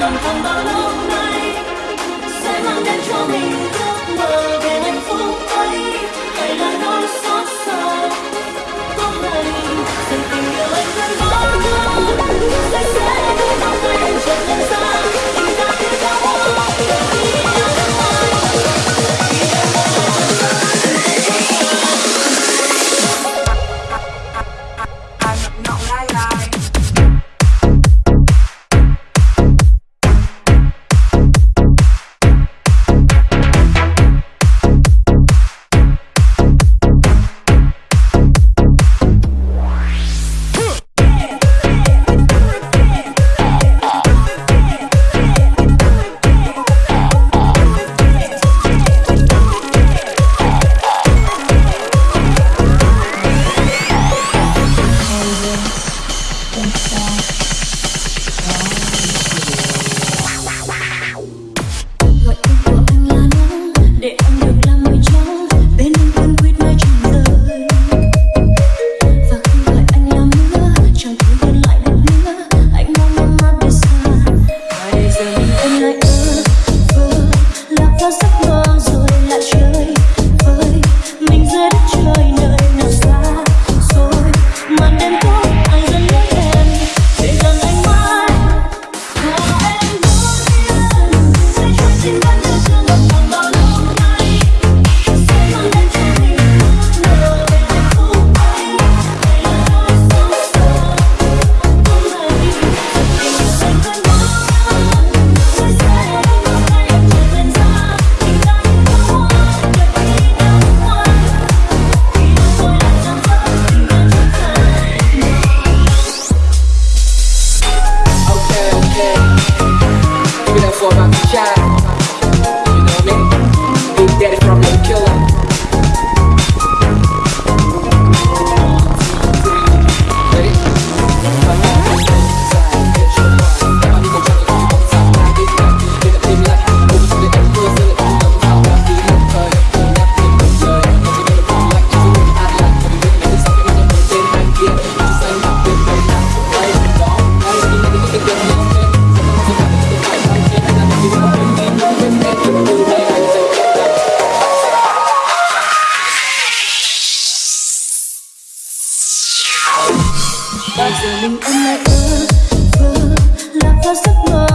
lòng không bao lâu nay sẽ mang đến cho mình for my child. Bao giờ mình em lại ơ vơ lạc vào giấc mơ